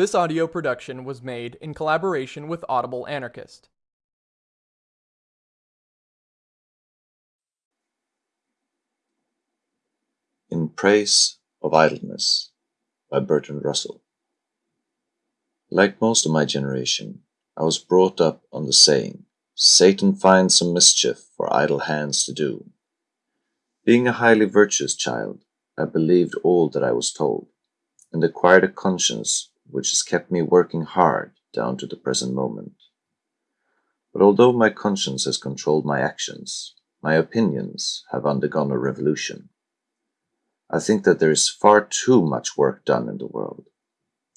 This audio production was made in collaboration with Audible Anarchist. In Praise of Idleness by Bertrand Russell. Like most of my generation, I was brought up on the saying, Satan finds some mischief for idle hands to do. Being a highly virtuous child, I believed all that I was told, and acquired a conscience which has kept me working hard down to the present moment. But although my conscience has controlled my actions, my opinions have undergone a revolution. I think that there is far too much work done in the world,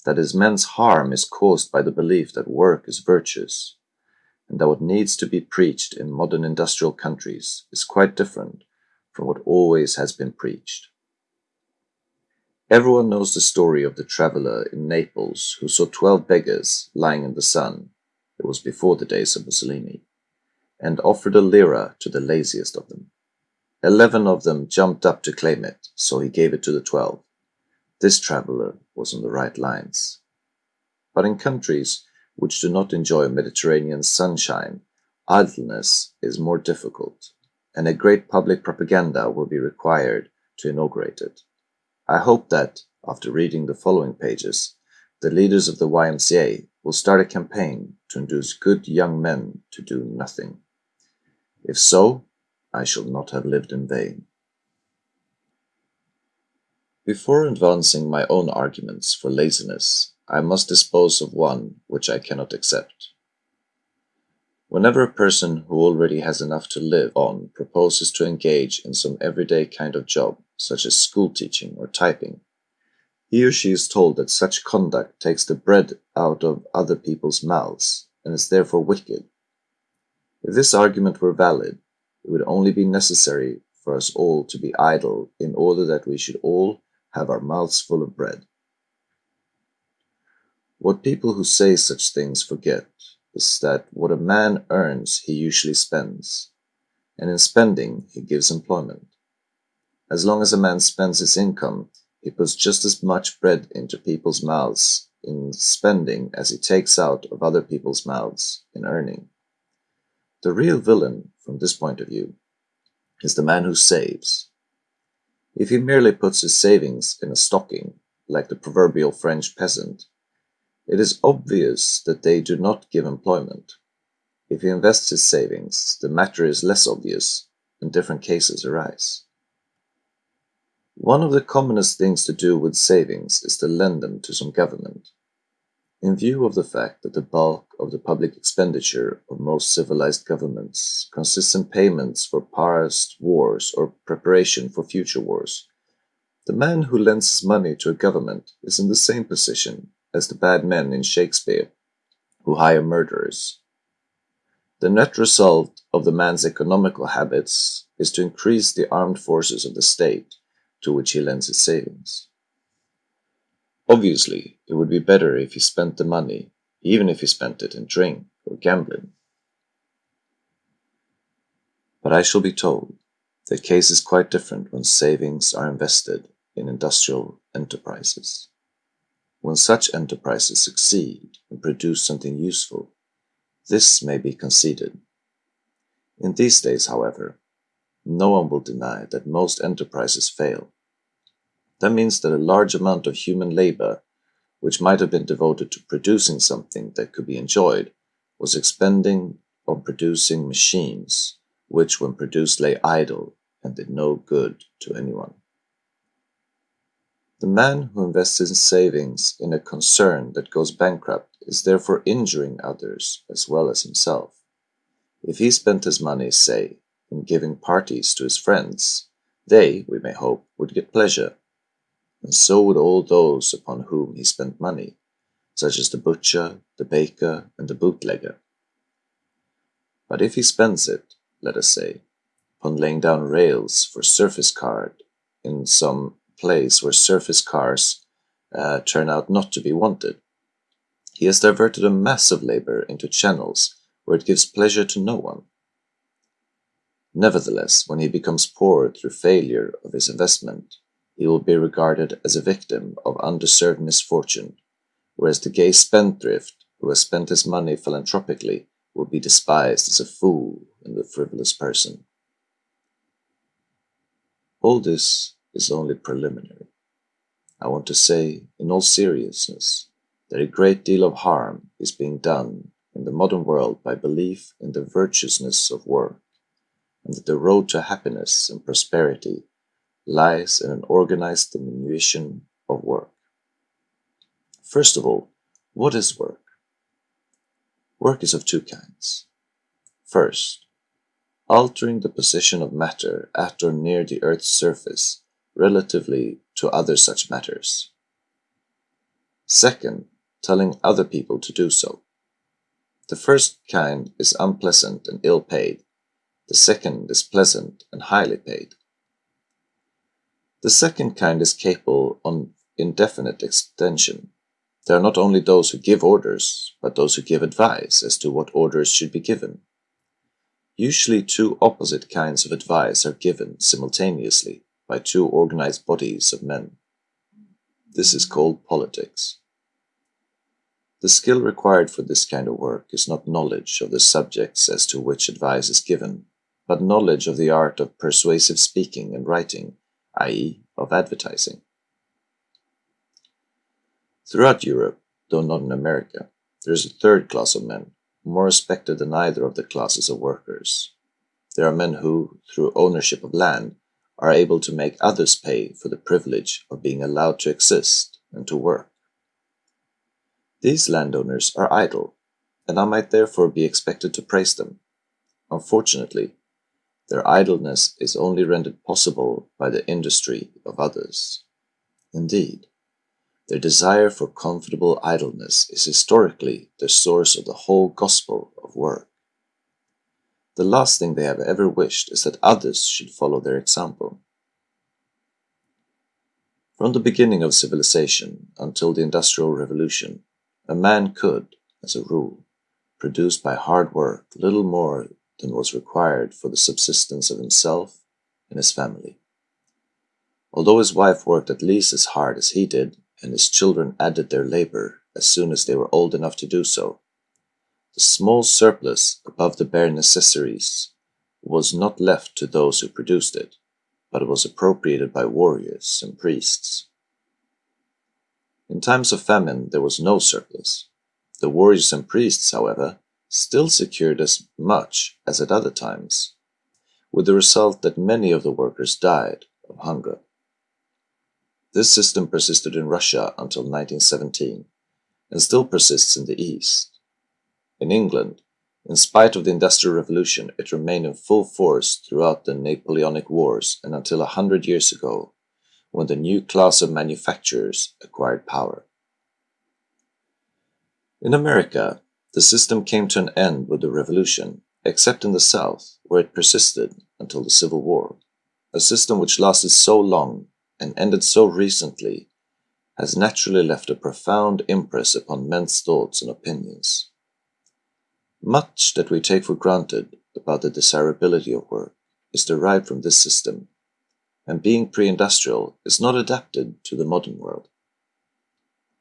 that as men's harm is caused by the belief that work is virtuous, and that what needs to be preached in modern industrial countries is quite different from what always has been preached. Everyone knows the story of the traveler in Naples who saw twelve beggars lying in the sun it was before the days of Mussolini and offered a lira to the laziest of them. Eleven of them jumped up to claim it, so he gave it to the twelve. This traveler was on the right lines. But in countries which do not enjoy Mediterranean sunshine, idleness is more difficult, and a great public propaganda will be required to inaugurate it. I hope that, after reading the following pages, the leaders of the YMCA will start a campaign to induce good young men to do nothing. If so, I shall not have lived in vain. Before advancing my own arguments for laziness, I must dispose of one which I cannot accept. Whenever a person who already has enough to live on proposes to engage in some everyday kind of job, such as school teaching or typing, he or she is told that such conduct takes the bread out of other people's mouths and is therefore wicked. If this argument were valid, it would only be necessary for us all to be idle in order that we should all have our mouths full of bread. What people who say such things forget is that what a man earns he usually spends, and in spending he gives employment. As long as a man spends his income, he puts just as much bread into people's mouths in spending as he takes out of other people's mouths in earning. The real villain, from this point of view, is the man who saves. If he merely puts his savings in a stocking, like the proverbial French peasant, it is obvious that they do not give employment. If he invests his savings, the matter is less obvious, and different cases arise. One of the commonest things to do with savings is to lend them to some government. In view of the fact that the bulk of the public expenditure of most civilized governments consists in payments for past wars or preparation for future wars, the man who lends his money to a government is in the same position as the bad men in Shakespeare who hire murderers. The net result of the man's economical habits is to increase the armed forces of the state to which he lends his savings. Obviously, it would be better if he spent the money, even if he spent it in drink or gambling. But I shall be told the case is quite different when savings are invested in industrial enterprises. When such enterprises succeed and produce something useful, this may be conceded. In these days, however, no one will deny that most enterprises fail. That means that a large amount of human labor, which might have been devoted to producing something that could be enjoyed, was expending on producing machines, which when produced lay idle and did no good to anyone. The man who invests his savings in a concern that goes bankrupt is therefore injuring others as well as himself. If he spent his money, say, in giving parties to his friends, they, we may hope, would get pleasure, and so would all those upon whom he spent money, such as the butcher, the baker, and the bootlegger. But if he spends it, let us say, upon laying down rails for surface card in some place where surface cars uh, turn out not to be wanted. He has diverted a mass of labor into channels where it gives pleasure to no one. Nevertheless, when he becomes poor through failure of his investment, he will be regarded as a victim of undeserved misfortune, whereas the gay spendthrift who has spent his money philanthropically will be despised as a fool and a frivolous person. All this is only preliminary. I want to say, in all seriousness, that a great deal of harm is being done in the modern world by belief in the virtuousness of work, and that the road to happiness and prosperity lies in an organized diminution of work. First of all, what is work? Work is of two kinds. First, altering the position of matter at or near the Earth's surface relatively to other such matters. Second, telling other people to do so. The first kind is unpleasant and ill paid. The second is pleasant and highly paid. The second kind is capable on indefinite extension. There are not only those who give orders, but those who give advice as to what orders should be given. Usually two opposite kinds of advice are given simultaneously by two organized bodies of men. This is called politics. The skill required for this kind of work is not knowledge of the subjects as to which advice is given, but knowledge of the art of persuasive speaking and writing, i.e., of advertising. Throughout Europe, though not in America, there is a third class of men, more respected than either of the classes of workers. There are men who, through ownership of land, are able to make others pay for the privilege of being allowed to exist and to work. These landowners are idle, and I might therefore be expected to praise them. Unfortunately, their idleness is only rendered possible by the industry of others. Indeed, their desire for comfortable idleness is historically the source of the whole gospel of work. The last thing they have ever wished is that others should follow their example. From the beginning of civilization until the Industrial Revolution, a man could, as a rule, produce by hard work little more than was required for the subsistence of himself and his family. Although his wife worked at least as hard as he did, and his children added their labor as soon as they were old enough to do so, the small surplus above the bare necessaries was not left to those who produced it, but was appropriated by warriors and priests. In times of famine there was no surplus. The warriors and priests, however, still secured as much as at other times, with the result that many of the workers died of hunger. This system persisted in Russia until 1917 and still persists in the East. In England, in spite of the Industrial Revolution, it remained in full force throughout the Napoleonic Wars and until a hundred years ago, when the new class of manufacturers acquired power. In America, the system came to an end with the Revolution, except in the South, where it persisted until the Civil War. A system which lasted so long and ended so recently has naturally left a profound impress upon men's thoughts and opinions. Much that we take for granted about the desirability of work is derived from this system, and being pre-industrial is not adapted to the modern world.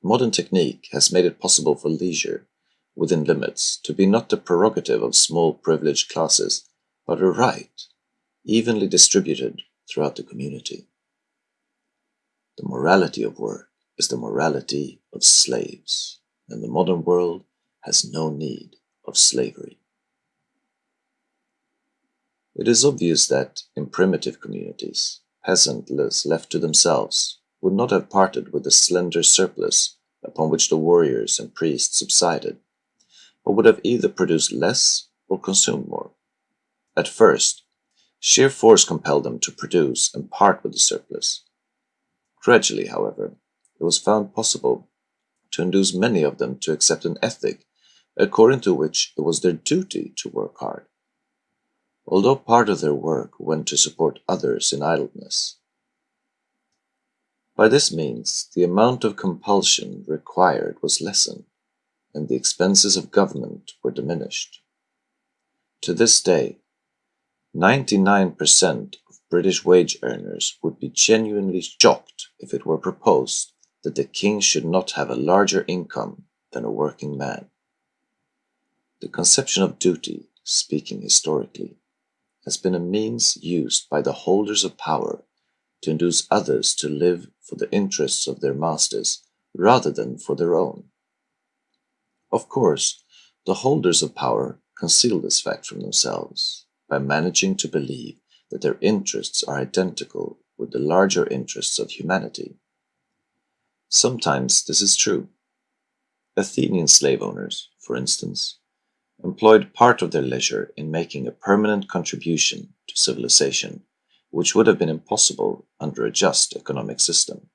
Modern technique has made it possible for leisure, within limits, to be not the prerogative of small privileged classes, but a right, evenly distributed throughout the community. The morality of work is the morality of slaves, and the modern world has no need of slavery. It is obvious that, in primitive communities, peasants left to themselves would not have parted with the slender surplus upon which the warriors and priests subsided, but would have either produced less or consumed more. At first, sheer force compelled them to produce and part with the surplus. Gradually, however, it was found possible to induce many of them to accept an ethic according to which it was their duty to work hard, although part of their work went to support others in idleness. By this means, the amount of compulsion required was lessened, and the expenses of government were diminished. To this day, 99% of British wage earners would be genuinely shocked if it were proposed that the king should not have a larger income than a working man. The conception of duty, speaking historically, has been a means used by the holders of power to induce others to live for the interests of their masters rather than for their own. Of course, the holders of power conceal this fact from themselves by managing to believe that their interests are identical with the larger interests of humanity. Sometimes this is true. Athenian slave owners, for instance, employed part of their leisure in making a permanent contribution to civilization, which would have been impossible under a just economic system.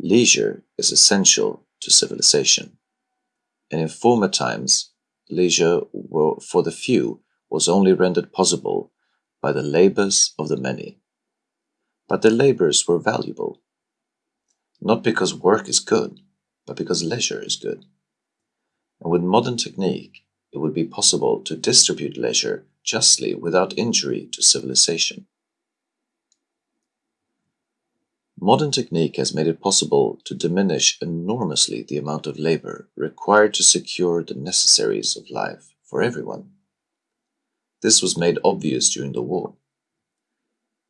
Leisure is essential to civilization, and in former times, leisure for the few was only rendered possible by the labors of the many. But the labors were valuable, not because work is good, but because leisure is good. And with modern technique, it would be possible to distribute leisure justly without injury to civilization. Modern technique has made it possible to diminish enormously the amount of labor required to secure the necessaries of life for everyone. This was made obvious during the war.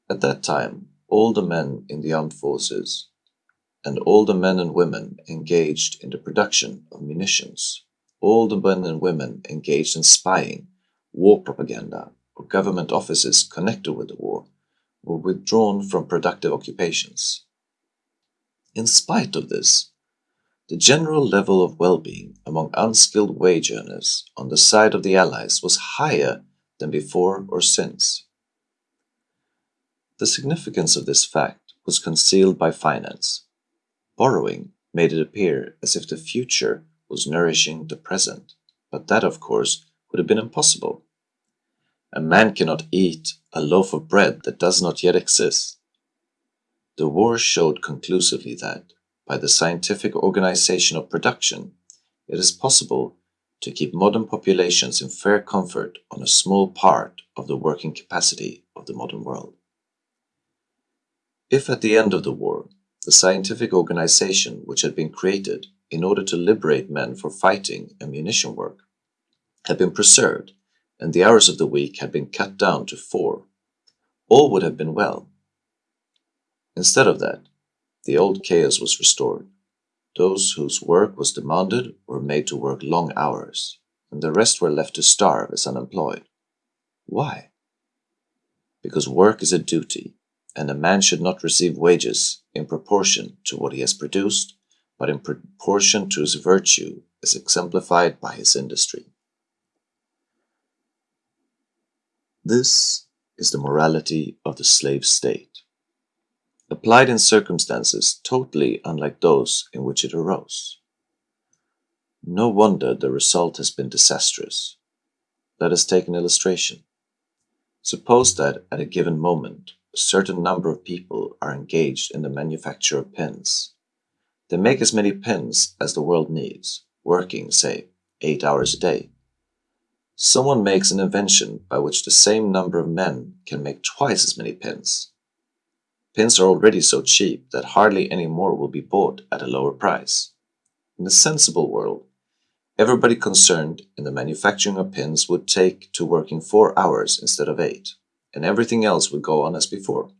At that time, all the men in the armed forces and all the men and women engaged in the production of munitions all the men and women engaged in spying, war propaganda, or government offices connected with the war were withdrawn from productive occupations. In spite of this, the general level of well-being among unskilled wage earners on the side of the Allies was higher than before or since. The significance of this fact was concealed by finance. Borrowing made it appear as if the future was nourishing the present, but that, of course, would have been impossible. A man cannot eat a loaf of bread that does not yet exist. The war showed conclusively that, by the scientific organization of production, it is possible to keep modern populations in fair comfort on a small part of the working capacity of the modern world. If at the end of the war, the scientific organization which had been created in order to liberate men for fighting and munition work, had been preserved, and the hours of the week had been cut down to four, all would have been well. Instead of that, the old chaos was restored. Those whose work was demanded were made to work long hours, and the rest were left to starve as unemployed. Why? Because work is a duty, and a man should not receive wages in proportion to what he has produced but in proportion to his virtue as exemplified by his industry. This is the morality of the slave state, applied in circumstances totally unlike those in which it arose. No wonder the result has been disastrous. Let us take an illustration. Suppose that at a given moment, a certain number of people are engaged in the manufacture of pens they make as many pens as the world needs, working, say, eight hours a day. Someone makes an invention by which the same number of men can make twice as many pins. Pins are already so cheap that hardly any more will be bought at a lower price. In a sensible world, everybody concerned in the manufacturing of pins would take to working four hours instead of eight, and everything else would go on as before.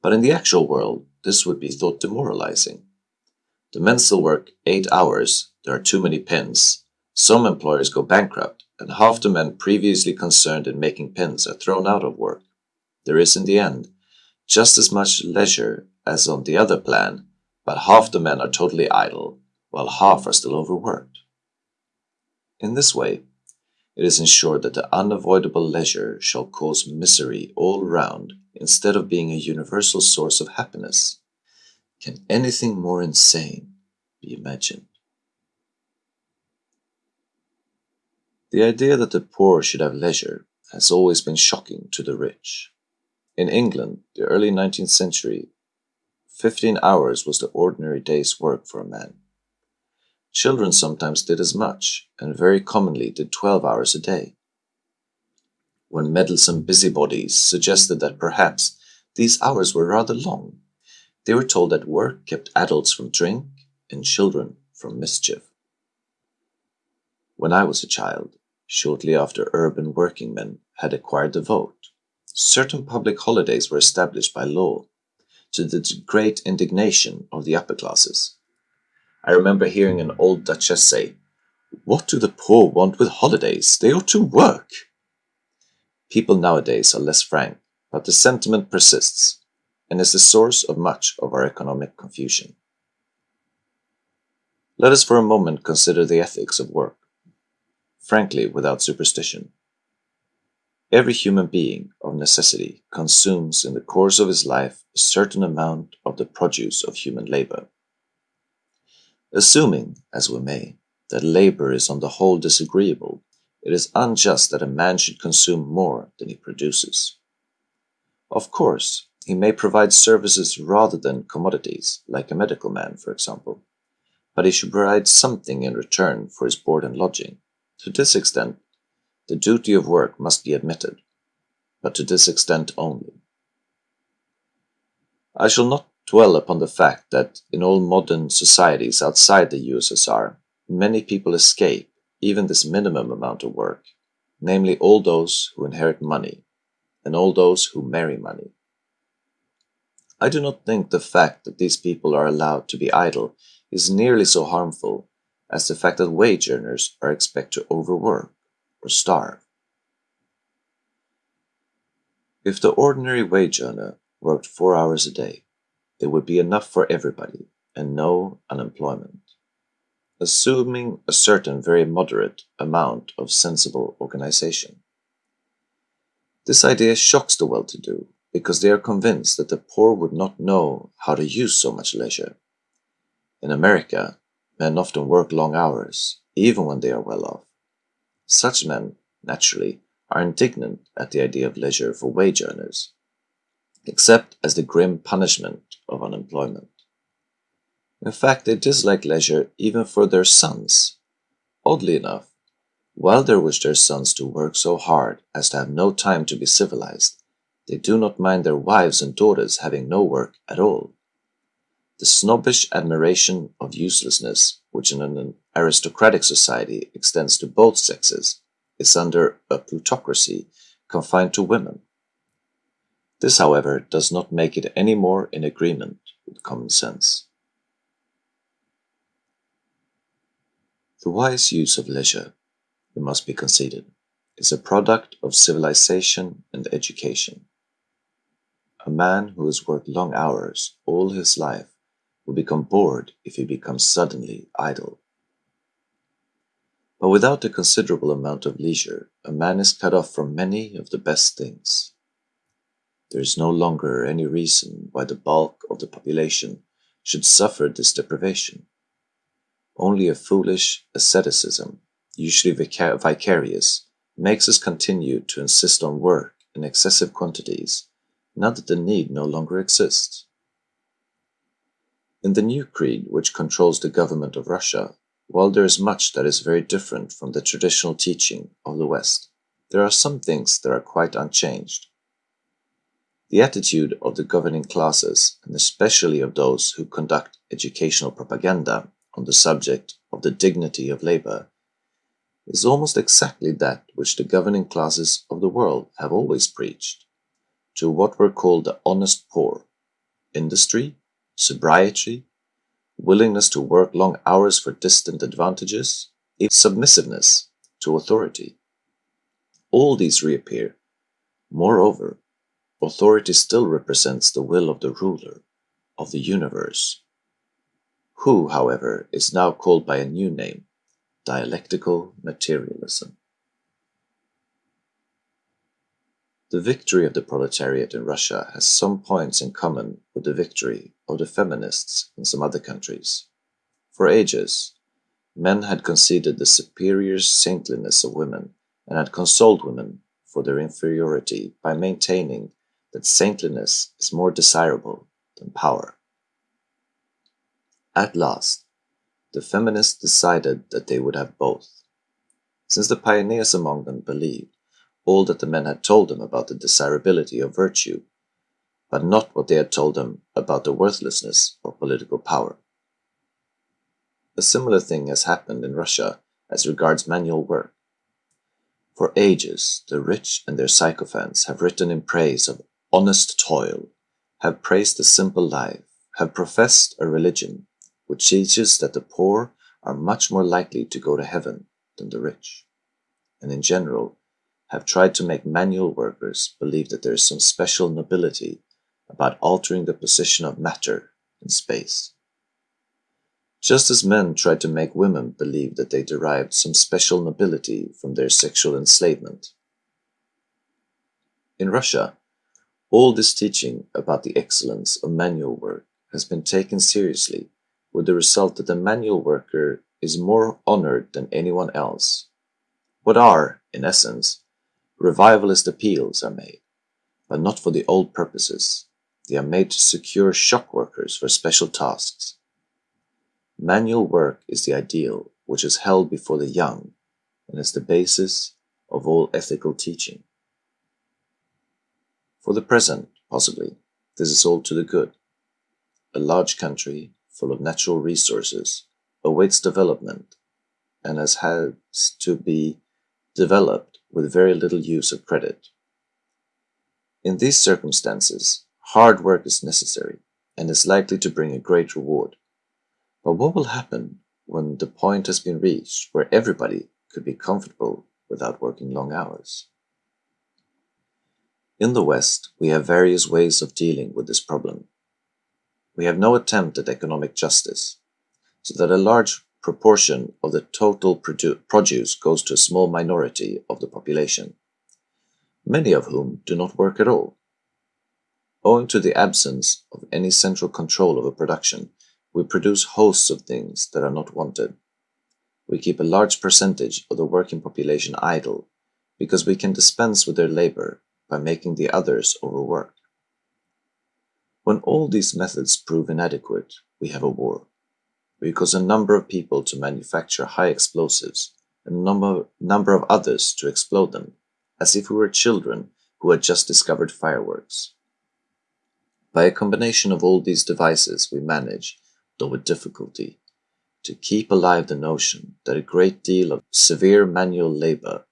But in the actual world, this would be thought demoralizing. The men still work eight hours, there are too many pins, some employers go bankrupt, and half the men previously concerned in making pins are thrown out of work. There is, in the end, just as much leisure as on the other plan, but half the men are totally idle, while half are still overworked. In this way, it is ensured that the unavoidable leisure shall cause misery all round instead of being a universal source of happiness. Can anything more insane be imagined? The idea that the poor should have leisure has always been shocking to the rich. In England, the early 19th century, 15 hours was the ordinary day's work for a man. Children sometimes did as much, and very commonly did 12 hours a day. When meddlesome busybodies suggested that perhaps these hours were rather long, They were told that work kept adults from drink and children from mischief. When I was a child, shortly after urban working men had acquired the vote, certain public holidays were established by law to the great indignation of the upper classes. I remember hearing an old duchess say, What do the poor want with holidays? They ought to work. People nowadays are less frank, but the sentiment persists and is the source of much of our economic confusion. Let us for a moment consider the ethics of work, frankly without superstition. Every human being, of necessity, consumes in the course of his life a certain amount of the produce of human labor. Assuming, as we may, that labor is on the whole disagreeable, it is unjust that a man should consume more than he produces. Of course, he may provide services rather than commodities, like a medical man, for example, but he should provide something in return for his board and lodging. To this extent, the duty of work must be admitted, but to this extent only. I shall not dwell upon the fact that in all modern societies outside the USSR, many people escape even this minimum amount of work, namely all those who inherit money and all those who marry money. I do not think the fact that these people are allowed to be idle is nearly so harmful as the fact that wage earners are expected to overwork or starve. If the ordinary wage earner worked four hours a day, there would be enough for everybody and no unemployment assuming a certain very moderate amount of sensible organization. This idea shocks the well-to-do because they are convinced that the poor would not know how to use so much leisure. In America, men often work long hours, even when they are well off. Such men, naturally, are indignant at the idea of leisure for wage earners, except as the grim punishment of unemployment. In fact, they dislike leisure even for their sons. Oddly enough, while they wish their sons to work so hard as to have no time to be civilized, they do not mind their wives and daughters having no work at all. The snobbish admiration of uselessness, which in an aristocratic society extends to both sexes, is under a plutocracy confined to women. This, however, does not make it any more in agreement with common sense. The wise use of leisure, it must be conceded, is a product of civilization and education. A man who has worked long hours all his life will become bored if he becomes suddenly idle. But without a considerable amount of leisure, a man is cut off from many of the best things. There is no longer any reason why the bulk of the population should suffer this deprivation. Only a foolish asceticism, usually vicarious, makes us continue to insist on work in excessive quantities, now that the need no longer exists. In the new creed which controls the government of Russia, while there is much that is very different from the traditional teaching of the West, there are some things that are quite unchanged. The attitude of the governing classes, and especially of those who conduct educational propaganda, on the subject of the dignity of labor is almost exactly that which the governing classes of the world have always preached to what were called the honest poor industry, sobriety, willingness to work long hours for distant advantages, submissiveness to authority. All these reappear. Moreover, authority still represents the will of the ruler of the universe who, however, is now called by a new name, dialectical materialism. The victory of the proletariat in Russia has some points in common with the victory of the feminists in some other countries. For ages, men had conceded the superior saintliness of women and had consoled women for their inferiority by maintaining that saintliness is more desirable than power. At last, the feminists decided that they would have both. Since the pioneers among them believed all that the men had told them about the desirability of virtue, but not what they had told them about the worthlessness of political power. A similar thing has happened in Russia as regards manual work. For ages, the rich and their sycophants have written in praise of honest toil, have praised the simple life, have professed a religion which teaches that the poor are much more likely to go to heaven than the rich, and in general have tried to make manual workers believe that there is some special nobility about altering the position of matter in space. Just as men tried to make women believe that they derived some special nobility from their sexual enslavement. In Russia, all this teaching about the excellence of manual work has been taken seriously with the result that the manual worker is more honored than anyone else. What are, in essence, revivalist appeals are made, but not for the old purposes. They are made to secure shock workers for special tasks. Manual work is the ideal which is held before the young and is the basis of all ethical teaching. For the present, possibly, this is all to the good. A large country full of natural resources, awaits development and has had to be developed with very little use of credit. In these circumstances, hard work is necessary and is likely to bring a great reward. But what will happen when the point has been reached where everybody could be comfortable without working long hours? In the West, we have various ways of dealing with this problem we have no attempt at economic justice, so that a large proportion of the total produce goes to a small minority of the population, many of whom do not work at all. Owing to the absence of any central control over production, we produce hosts of things that are not wanted. We keep a large percentage of the working population idle because we can dispense with their labor by making the others overwork. When all these methods prove inadequate, we have a war. We cause a number of people to manufacture high explosives and a number, number of others to explode them, as if we were children who had just discovered fireworks. By a combination of all these devices, we manage, though with difficulty, to keep alive the notion that a great deal of severe manual labor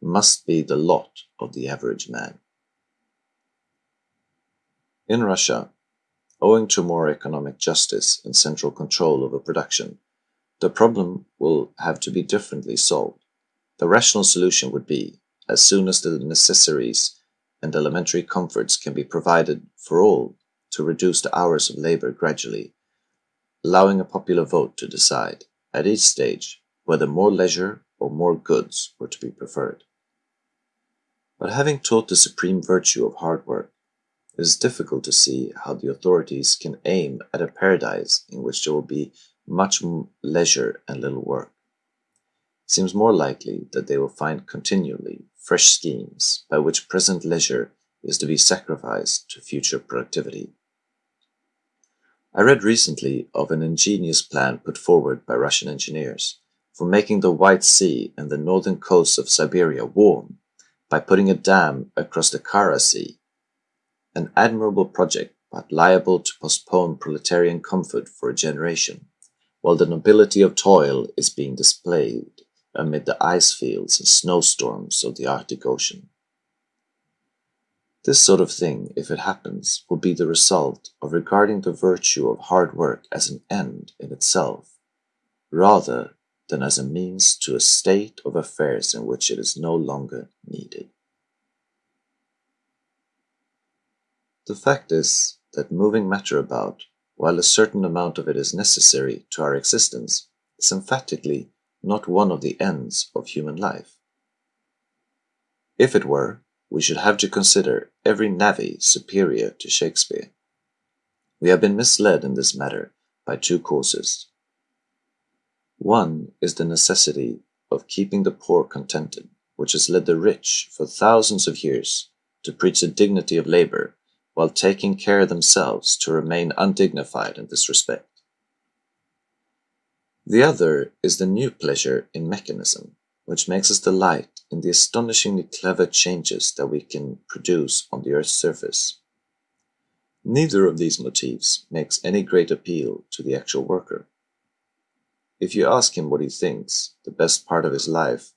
must be the lot of the average man. In Russia, owing to more economic justice and central control over production, the problem will have to be differently solved. The rational solution would be, as soon as the necessaries and elementary comforts can be provided for all, to reduce the hours of labor gradually, allowing a popular vote to decide, at each stage, whether more leisure or more goods were to be preferred. But having taught the supreme virtue of hard work, it is difficult to see how the authorities can aim at a paradise in which there will be much leisure and little work. It seems more likely that they will find continually fresh schemes by which present leisure is to be sacrificed to future productivity. I read recently of an ingenious plan put forward by Russian engineers for making the White Sea and the northern coasts of Siberia warm by putting a dam across the Kara Sea an admirable project, but liable to postpone proletarian comfort for a generation, while the nobility of toil is being displayed amid the ice fields and snowstorms of the Arctic Ocean. This sort of thing, if it happens, will be the result of regarding the virtue of hard work as an end in itself, rather than as a means to a state of affairs in which it is no longer needed. The fact is that moving matter about, while a certain amount of it is necessary to our existence, is emphatically not one of the ends of human life. If it were, we should have to consider every navvy superior to Shakespeare. We have been misled in this matter by two causes. One is the necessity of keeping the poor contented, which has led the rich for thousands of years to preach the dignity of labor while taking care themselves to remain undignified in this respect. The other is the new pleasure in mechanism, which makes us delight in the astonishingly clever changes that we can produce on the earth's surface. Neither of these motifs makes any great appeal to the actual worker. If you ask him what he thinks the best part of his life,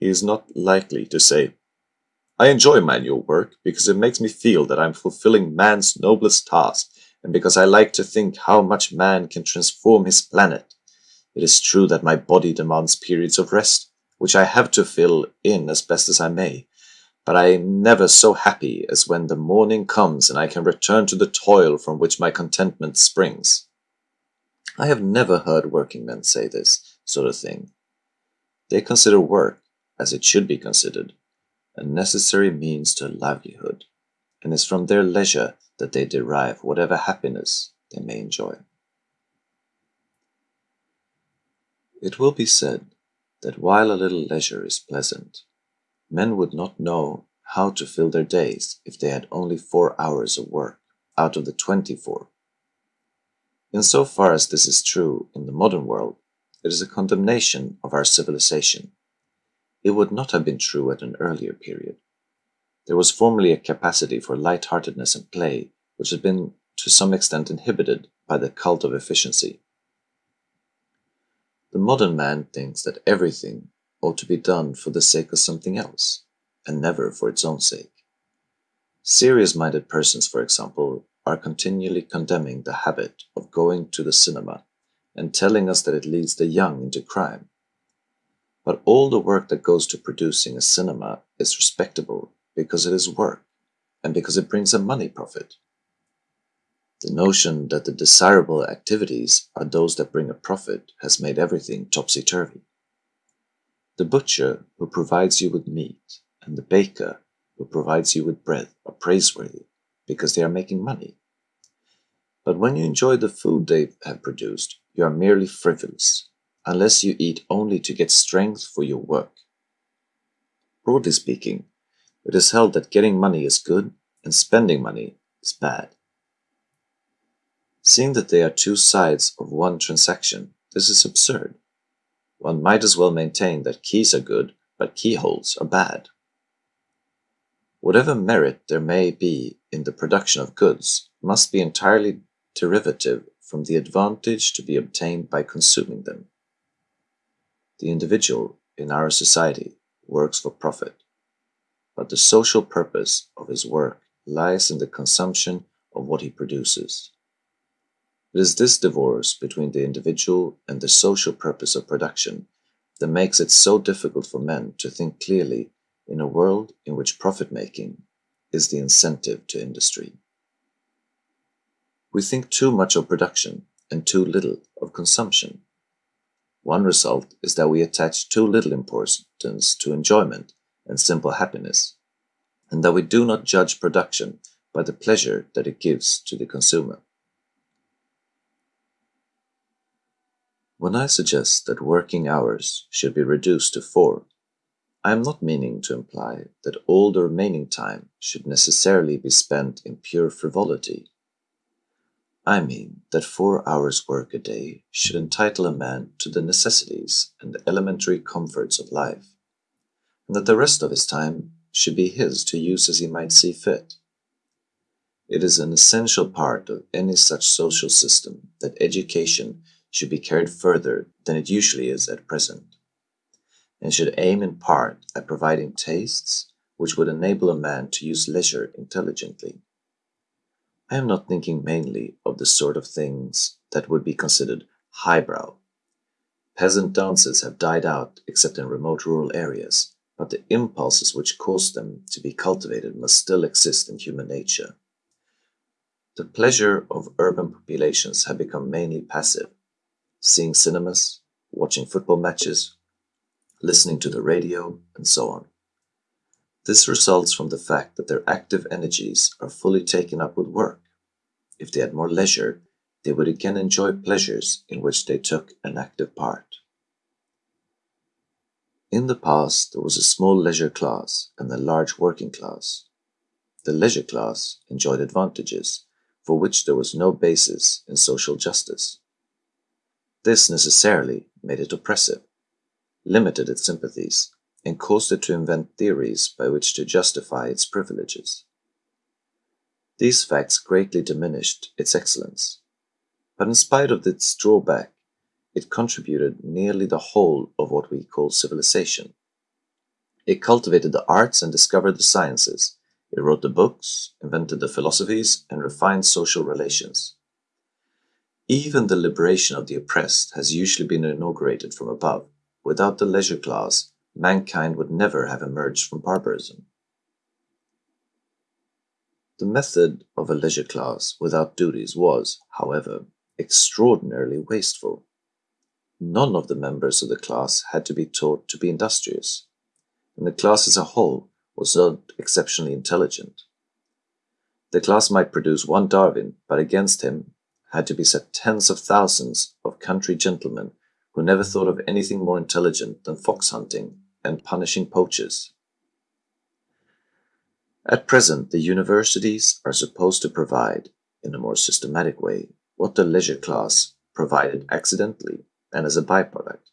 he is not likely to say, I enjoy manual work because it makes me feel that I'm fulfilling man's noblest task and because I like to think how much man can transform his planet. It is true that my body demands periods of rest, which I have to fill in as best as I may, but I am never so happy as when the morning comes and I can return to the toil from which my contentment springs. I have never heard working men say this sort of thing. They consider work, as it should be considered, a necessary means to livelihood, and it's from their leisure that they derive whatever happiness they may enjoy. It will be said that while a little leisure is pleasant, men would not know how to fill their days if they had only four hours of work out of the twenty-four. In so far as this is true in the modern world, it is a condemnation of our civilization it would not have been true at an earlier period. There was formerly a capacity for light-heartedness and play, which had been to some extent inhibited by the cult of efficiency. The modern man thinks that everything ought to be done for the sake of something else, and never for its own sake. Serious-minded persons, for example, are continually condemning the habit of going to the cinema and telling us that it leads the young into crime. But all the work that goes to producing a cinema is respectable because it is work and because it brings a money profit. The notion that the desirable activities are those that bring a profit has made everything topsy-turvy. The butcher who provides you with meat and the baker who provides you with bread are praiseworthy because they are making money. But when you enjoy the food they have produced, you are merely frivolous unless you eat only to get strength for your work. Broadly speaking, it is held that getting money is good and spending money is bad. Seeing that they are two sides of one transaction, this is absurd. One might as well maintain that keys are good, but keyholes are bad. Whatever merit there may be in the production of goods must be entirely derivative from the advantage to be obtained by consuming them. The individual in our society works for profit, but the social purpose of his work lies in the consumption of what he produces. It is this divorce between the individual and the social purpose of production that makes it so difficult for men to think clearly in a world in which profit-making is the incentive to industry. We think too much of production and too little of consumption. One result is that we attach too little importance to enjoyment and simple happiness, and that we do not judge production by the pleasure that it gives to the consumer. When I suggest that working hours should be reduced to four, I am not meaning to imply that all the remaining time should necessarily be spent in pure frivolity I mean that four hours' work a day should entitle a man to the necessities and the elementary comforts of life, and that the rest of his time should be his to use as he might see fit. It is an essential part of any such social system that education should be carried further than it usually is at present, and should aim in part at providing tastes which would enable a man to use leisure intelligently. I am not thinking mainly of the sort of things that would be considered highbrow. Peasant dances have died out except in remote rural areas, but the impulses which caused them to be cultivated must still exist in human nature. The pleasure of urban populations have become mainly passive, seeing cinemas, watching football matches, listening to the radio, and so on. This results from the fact that their active energies are fully taken up with work. If they had more leisure, they would again enjoy pleasures in which they took an active part. In the past, there was a small leisure class and a large working class. The leisure class enjoyed advantages for which there was no basis in social justice. This necessarily made it oppressive, limited its sympathies, and caused it to invent theories by which to justify its privileges. These facts greatly diminished its excellence, but in spite of its drawback, it contributed nearly the whole of what we call civilization. It cultivated the arts and discovered the sciences. It wrote the books, invented the philosophies, and refined social relations. Even the liberation of the oppressed has usually been inaugurated from above. Without the leisure class, mankind would never have emerged from barbarism. The method of a leisure class without duties was, however, extraordinarily wasteful. None of the members of the class had to be taught to be industrious, and the class as a whole was not exceptionally intelligent. The class might produce one Darwin, but against him had to be set tens of thousands of country gentlemen who never thought of anything more intelligent than fox hunting and punishing poachers. At present, the universities are supposed to provide, in a more systematic way, what the leisure class provided accidentally and as a byproduct.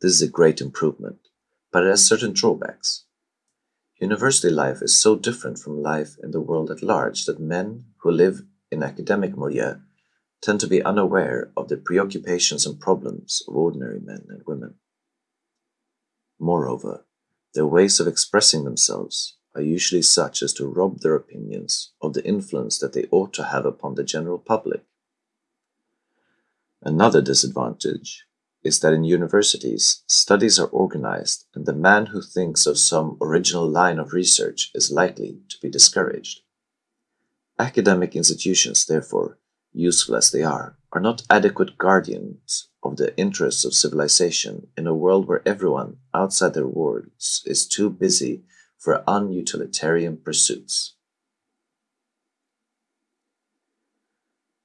This is a great improvement, but it has certain drawbacks. University life is so different from life in the world at large that men who live in academic milieu tend to be unaware of the preoccupations and problems of ordinary men and women. Moreover, their ways of expressing themselves are usually such as to rob their opinions of the influence that they ought to have upon the general public. Another disadvantage is that in universities, studies are organized and the man who thinks of some original line of research is likely to be discouraged. Academic institutions, therefore, useful as they are, are not adequate guardians of the interests of civilization in a world where everyone outside their wards is too busy for unutilitarian pursuits.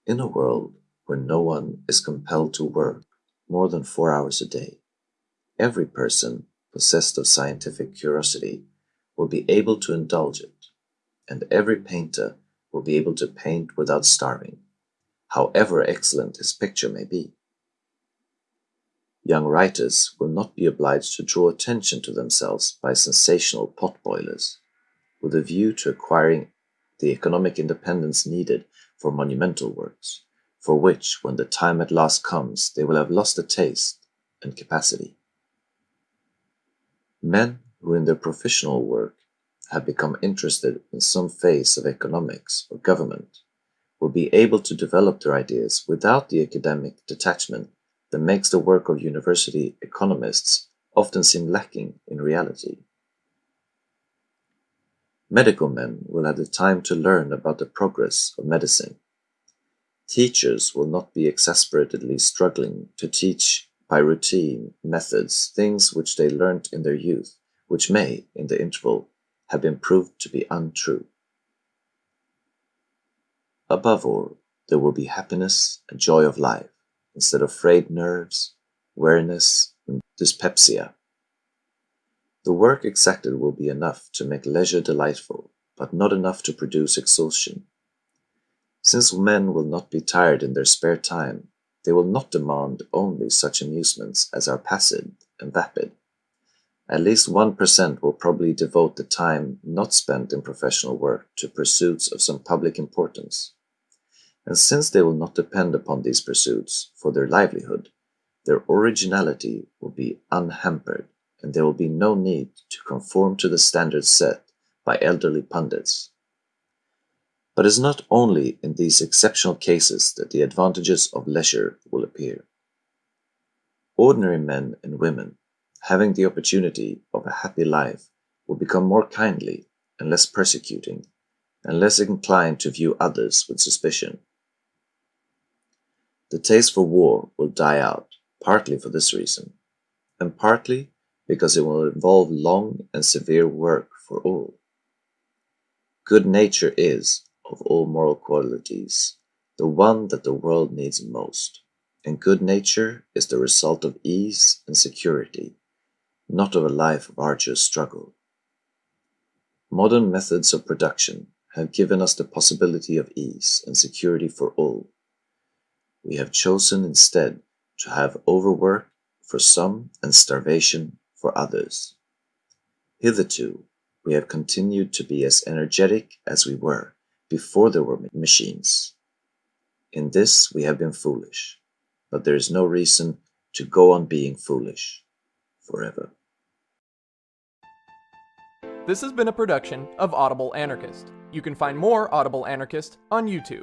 In a world where no one is compelled to work more than four hours a day, every person possessed of scientific curiosity will be able to indulge it, and every painter will be able to paint without starving however excellent his picture may be. Young writers will not be obliged to draw attention to themselves by sensational potboilers, with a view to acquiring the economic independence needed for monumental works, for which, when the time at last comes, they will have lost the taste and capacity. Men who in their professional work have become interested in some phase of economics or government will be able to develop their ideas without the academic detachment that makes the work of university economists often seem lacking in reality. Medical men will have the time to learn about the progress of medicine. Teachers will not be exasperatedly struggling to teach by routine methods things which they learnt in their youth, which may, in the interval, have been proved to be untrue. Above all, there will be happiness and joy of life, instead of frayed nerves, weariness, and dyspepsia. The work exacted will be enough to make leisure delightful, but not enough to produce exhaustion. Since men will not be tired in their spare time, they will not demand only such amusements as are passive and vapid. At least 1% will probably devote the time not spent in professional work to pursuits of some public importance. And since they will not depend upon these pursuits for their livelihood, their originality will be unhampered, and there will be no need to conform to the standards set by elderly pundits. But it is not only in these exceptional cases that the advantages of leisure will appear. Ordinary men and women, having the opportunity of a happy life, will become more kindly and less persecuting, and less inclined to view others with suspicion. The taste for war will die out, partly for this reason, and partly because it will involve long and severe work for all. Good nature is, of all moral qualities, the one that the world needs most, and good nature is the result of ease and security, not of a life of arduous struggle. Modern methods of production have given us the possibility of ease and security for all, we have chosen instead to have overwork for some and starvation for others. Hitherto, we have continued to be as energetic as we were, before there were machines. In this we have been foolish, but there is no reason to go on being foolish forever. This has been a production of Audible Anarchist. You can find more Audible Anarchist on YouTube.